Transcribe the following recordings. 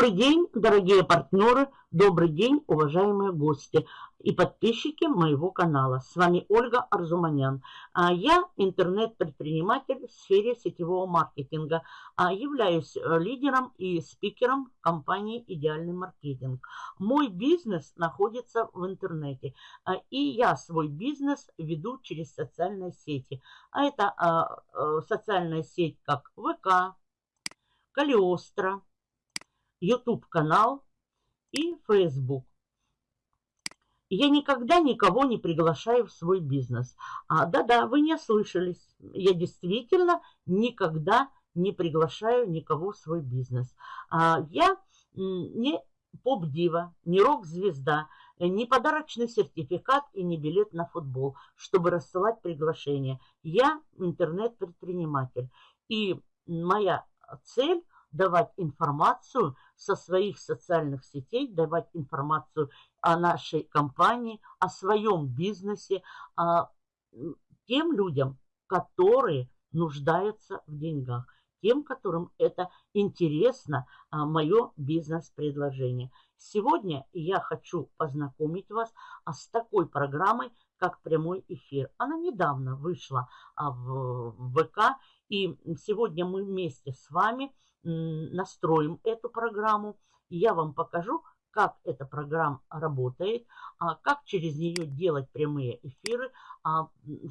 Добрый день, дорогие партнеры, добрый день, уважаемые гости и подписчики моего канала. С вами Ольга Арзуманян. А я интернет-предприниматель в сфере сетевого маркетинга. А являюсь э, лидером и спикером компании «Идеальный маркетинг». Мой бизнес находится в интернете. А, и я свой бизнес веду через социальные сети. А это э, социальная сеть как ВК, Калиостро, YouTube канал и Facebook. Я никогда никого не приглашаю в свой бизнес. А, да-да, вы не ослышались. Я действительно никогда не приглашаю никого в свой бизнес. А, я не поп-дива, не рок-звезда, не подарочный сертификат и не билет на футбол, чтобы рассылать приглашения. Я интернет-предприниматель. И моя цель давать информацию со своих социальных сетей, давать информацию о нашей компании, о своем бизнесе, о тем людям, которые нуждаются в деньгах, тем, которым это интересно, а, мое бизнес-предложение. Сегодня я хочу познакомить вас а, с такой программой, как прямой эфир. Она недавно вышла а, в ВК, и сегодня мы вместе с вами настроим эту программу. Я вам покажу, как эта программа работает, а как через нее делать прямые эфиры. А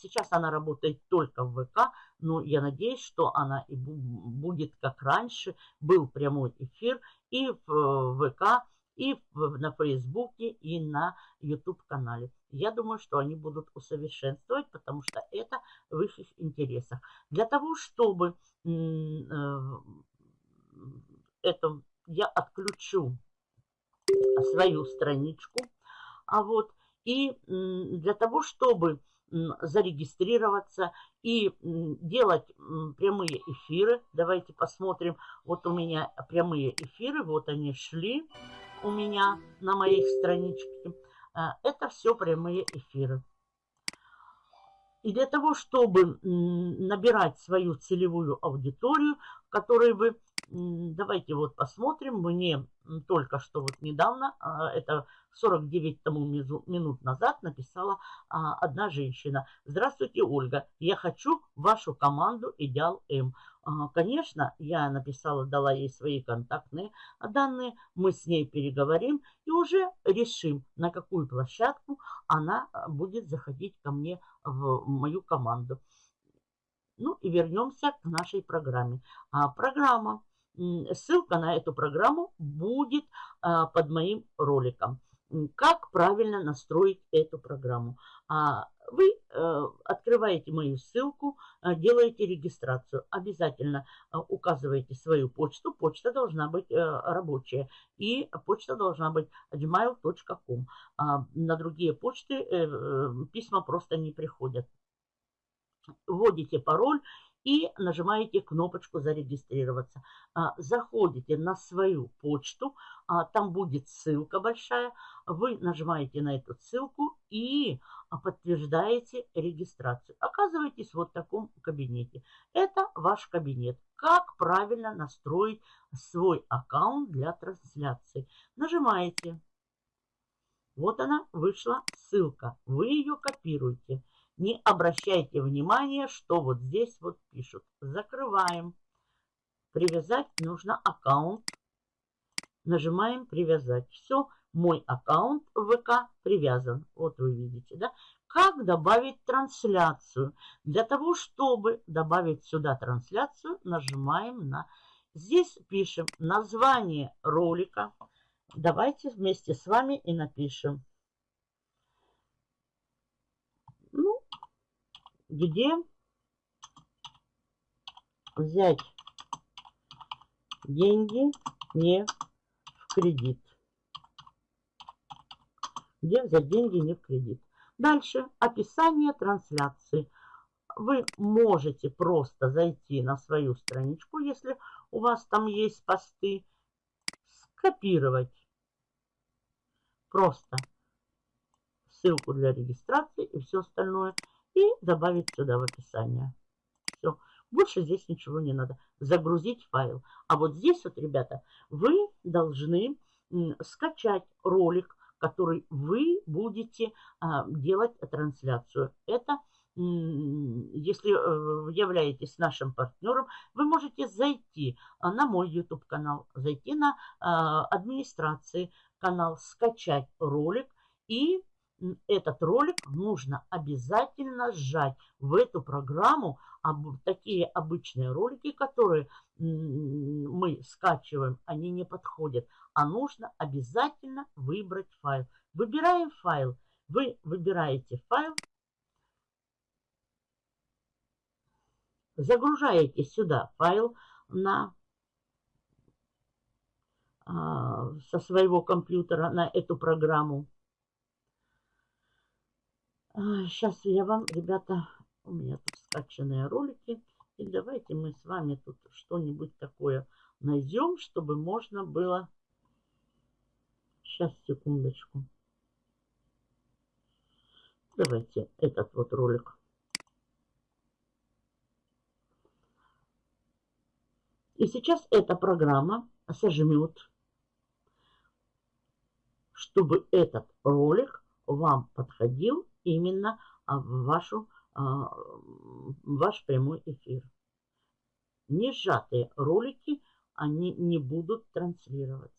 сейчас она работает только в ВК, но я надеюсь, что она и будет как раньше. Был прямой эфир и в ВК, и на Фейсбуке, и на YouTube-канале. Я думаю, что они будут усовершенствовать, потому что это в их интересах. Для того, чтобы э, это я отключу свою страничку. А вот и для того, чтобы зарегистрироваться и делать прямые эфиры. Давайте посмотрим. Вот у меня прямые эфиры, вот они шли у меня на моей страничке. А, это все прямые эфиры. И для того, чтобы набирать свою целевую аудиторию, которой вы Давайте вот посмотрим. Мне только что вот недавно, а, это 49 тому минут назад написала а, одна женщина. Здравствуйте, Ольга. Я хочу вашу команду Идеал М. А, конечно, я написала, дала ей свои контактные данные. Мы с ней переговорим и уже решим, на какую площадку она будет заходить ко мне в мою команду. Ну и вернемся к нашей программе. А, программа Ссылка на эту программу будет а, под моим роликом. Как правильно настроить эту программу? А, вы э, открываете мою ссылку, а, делаете регистрацию. Обязательно указываете свою почту. Почта должна быть э, рабочая. И почта должна быть gmail.com. На другие почты э, письма просто не приходят. Вводите пароль и нажимаете кнопочку «Зарегистрироваться». А, заходите на свою почту, а, там будет ссылка большая, вы нажимаете на эту ссылку и а, подтверждаете регистрацию. Оказываетесь вот в таком кабинете. Это ваш кабинет. Как правильно настроить свой аккаунт для трансляции? Нажимаете. Вот она вышла ссылка. Вы ее копируете. Не обращайте внимания, что вот здесь вот пишут. Закрываем. Привязать нужно аккаунт. Нажимаем привязать. Все, мой аккаунт ВК привязан. Вот вы видите, да? Как добавить трансляцию? Для того, чтобы добавить сюда трансляцию, нажимаем на... Здесь пишем название ролика. Давайте вместе с вами и напишем где взять деньги не в кредит. Где взять деньги не в кредит. Дальше описание трансляции. Вы можете просто зайти на свою страничку, если у вас там есть посты, скопировать просто ссылку для регистрации и все остальное – и добавить сюда в описание. Все. Больше здесь ничего не надо. Загрузить файл. А вот здесь вот, ребята, вы должны скачать ролик, который вы будете а, делать трансляцию. Это если э, являетесь нашим партнером, вы можете зайти а, на мой YouTube канал, зайти на а, администрации канал, скачать ролик и этот ролик нужно обязательно сжать в эту программу. Такие обычные ролики, которые мы скачиваем, они не подходят. А нужно обязательно выбрать файл. Выбираем файл. Вы выбираете файл, загружаете сюда файл на, а, со своего компьютера на эту программу. Сейчас я вам, ребята, у меня тут скачанные ролики. И давайте мы с вами тут что-нибудь такое найдем, чтобы можно было... Сейчас, секундочку. Давайте этот вот ролик. И сейчас эта программа сожмет, чтобы этот ролик вам подходил именно а, в вашу, а, ваш прямой эфир. Не сжатые ролики, они не будут транслироваться.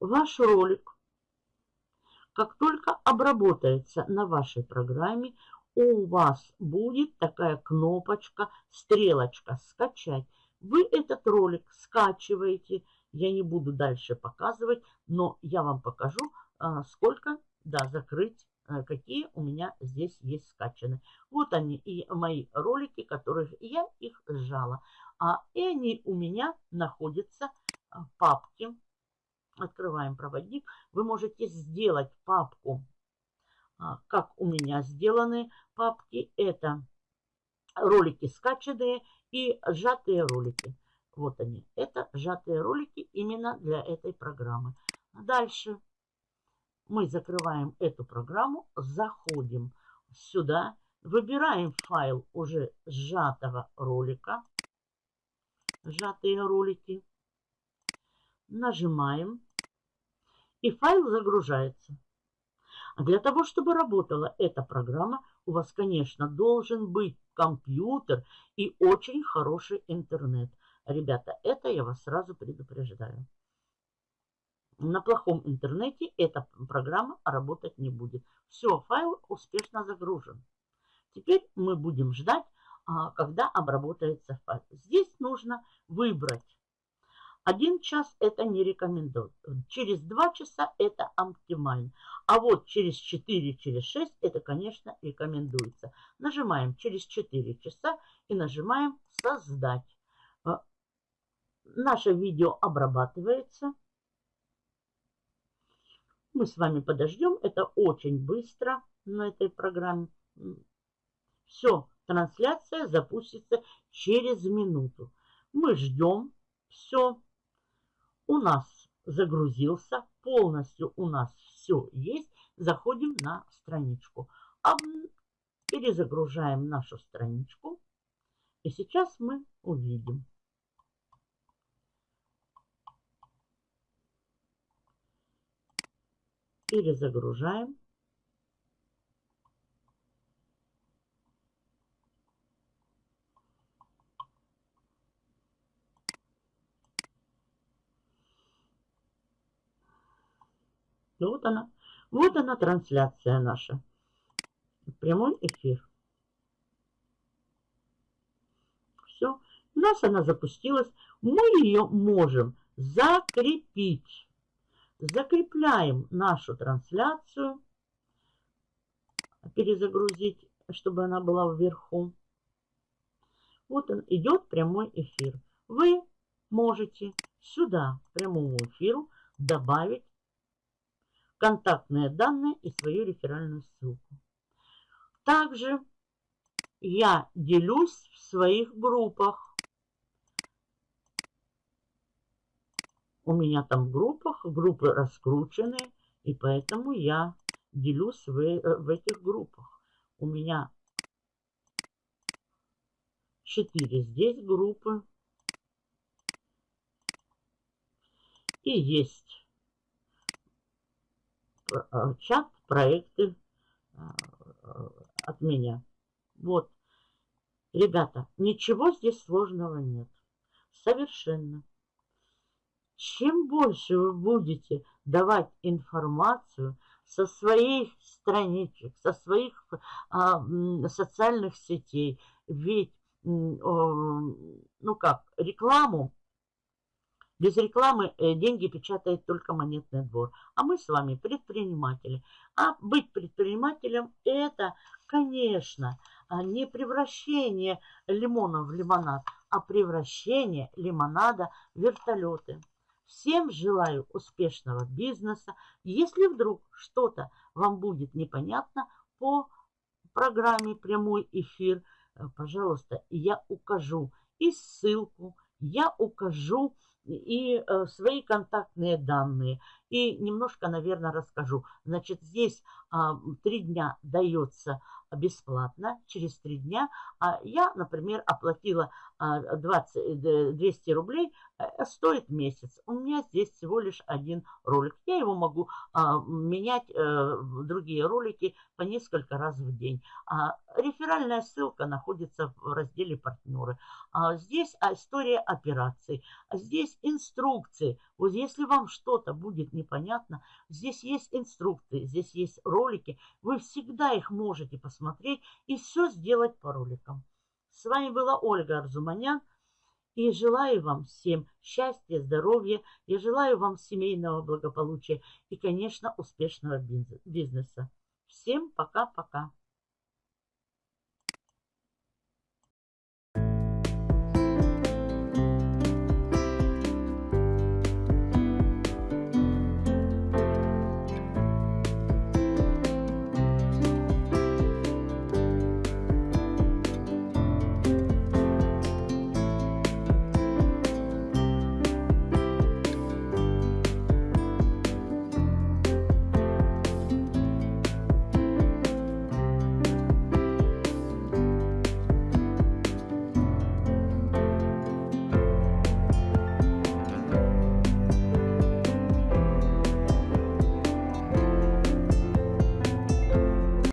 Ваш ролик, как только обработается на вашей программе, у вас будет такая кнопочка, стрелочка «Скачать». Вы этот ролик скачиваете, я не буду дальше показывать, но я вам покажу, а, сколько, да, закрыть, а, какие у меня здесь есть скачаны. Вот они и мои ролики, которых я их сжала. А, и они у меня находятся в папке. Открываем проводник. Вы можете сделать папку, а, как у меня сделаны папки. Это ролики скачанные и сжатые ролики. Вот они. Это сжатые ролики именно для этой программы. Дальше мы закрываем эту программу, заходим сюда, выбираем файл уже сжатого ролика, сжатые ролики, нажимаем, и файл загружается. Для того, чтобы работала эта программа, у вас, конечно, должен быть компьютер и очень хороший интернет – Ребята, это я вас сразу предупреждаю. На плохом интернете эта программа работать не будет. Все, файл успешно загружен. Теперь мы будем ждать, а, когда обработается файл. Здесь нужно выбрать. Один час это не рекомендую. Через два часа это оптимально. А вот через 4, через 6 это, конечно, рекомендуется. Нажимаем через 4 часа и нажимаем «Создать». Наше видео обрабатывается. Мы с вами подождем. Это очень быстро на этой программе. Все, трансляция запустится через минуту. Мы ждем. Все. У нас загрузился. Полностью у нас все есть. Заходим на страничку. Перезагружаем нашу страничку. И сейчас мы увидим. Перезагружаем. Вот она. Вот она трансляция наша. Прямой эфир. Все. У нас она запустилась. Мы ее можем закрепить закрепляем нашу трансляцию, перезагрузить, чтобы она была вверху. Вот он идет прямой эфир. Вы можете сюда, прямому эфиру, добавить контактные данные и свою реферальную ссылку. Также я делюсь в своих группах. У меня там в группах, группы раскручены, и поэтому я делюсь в, э, в этих группах. У меня 4 здесь группы. И есть э, чат, проекты э, от меня. Вот. Ребята, ничего здесь сложного нет. Совершенно. Чем больше вы будете давать информацию со своих страничек, со своих а, социальных сетей, ведь, ну как, рекламу, без рекламы э, деньги печатает только монетный двор. А мы с вами предприниматели. А быть предпринимателем это, конечно, а не превращение лимона в лимонад, а превращение лимонада в вертолеты. Всем желаю успешного бизнеса. Если вдруг что-то вам будет непонятно по программе «Прямой эфир», э, пожалуйста, я укажу и ссылку, я укажу и э, свои контактные данные. И немножко, наверное, расскажу. Значит, здесь а, три дня дается бесплатно, через три дня. А я, например, оплатила 20, 200 э, рублей, э, стоит месяц. У меня здесь всего лишь один ролик. Я его могу а, менять, э, другие ролики, по несколько раз в день. А, реферальная ссылка находится в разделе «Партнеры». А, здесь история операций. А здесь инструкции. Вот если вам что-то будет непонятно, здесь есть инструкции, здесь есть ролики. Вы всегда их можете посмотреть и все сделать по роликам. С вами была Ольга Арзуманян. И желаю вам всем счастья, здоровья. Я желаю вам семейного благополучия и, конечно, успешного бизнеса. Всем пока-пока.